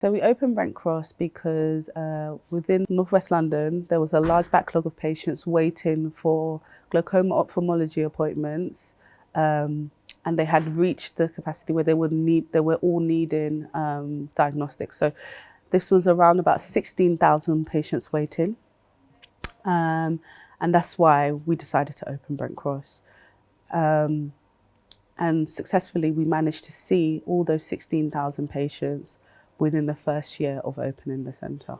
So we opened Brent Cross because uh, within Northwest London there was a large backlog of patients waiting for glaucoma ophthalmology appointments um, and they had reached the capacity where they would need they were all needing um, diagnostics. So this was around about 16,000 patients waiting um, and that's why we decided to open Brent Cross. Um, and successfully we managed to see all those 16,000 patients within the first year of opening the centre.